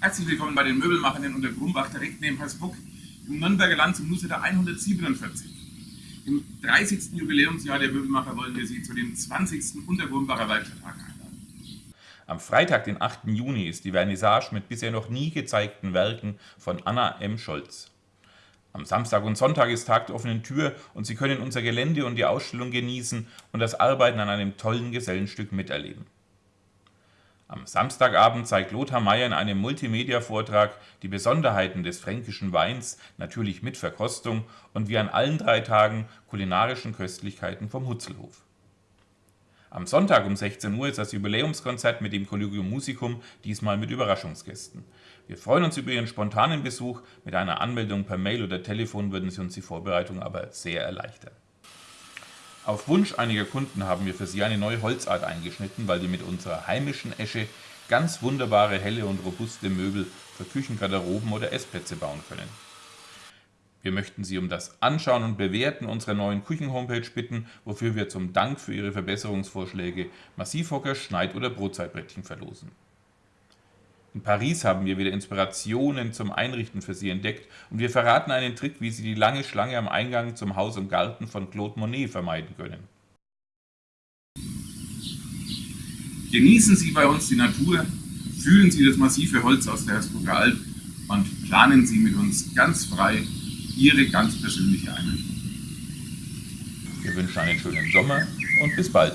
Herzlich willkommen bei den Möbelmachern unter Grumbach, direkt neben Hersbruck, im Nürnberger Land zum Newsletter 147. Im 30. Jubiläumsjahr der Möbelmacher wollen wir Sie zu dem 20. Untergrumbacher Werkstatttag einladen. Am Freitag, den 8. Juni, ist die Vernissage mit bisher noch nie gezeigten Werken von Anna M. Scholz. Am Samstag und Sonntag ist Tag der offenen Tür und Sie können unser Gelände und die Ausstellung genießen und das Arbeiten an einem tollen Gesellenstück miterleben. Am Samstagabend zeigt Lothar Meyer in einem Multimedia-Vortrag die Besonderheiten des fränkischen Weins, natürlich mit Verkostung und wie an allen drei Tagen kulinarischen Köstlichkeiten vom Hutzelhof. Am Sonntag um 16 Uhr ist das Jubiläumskonzert mit dem Collegium Musicum, diesmal mit Überraschungsgästen. Wir freuen uns über Ihren spontanen Besuch. Mit einer Anmeldung per Mail oder Telefon würden Sie uns die Vorbereitung aber sehr erleichtern. Auf Wunsch einiger Kunden haben wir für Sie eine neue Holzart eingeschnitten, weil wir mit unserer heimischen Esche ganz wunderbare, helle und robuste Möbel für Küchengarderoben oder Essplätze bauen können. Wir möchten Sie um das Anschauen und Bewerten unserer neuen Küchen-Homepage bitten, wofür wir zum Dank für Ihre Verbesserungsvorschläge Massivhocker, Schneid- oder Brotzeitbrettchen verlosen. In Paris haben wir wieder Inspirationen zum Einrichten für Sie entdeckt und wir verraten einen Trick, wie Sie die lange Schlange am Eingang zum Haus und Garten von Claude Monet vermeiden können. Genießen Sie bei uns die Natur, fühlen Sie das massive Holz aus der Hersbrucker Alp und planen Sie mit uns ganz frei Ihre ganz persönliche Einrichtung. Wir wünschen einen schönen Sommer und bis bald.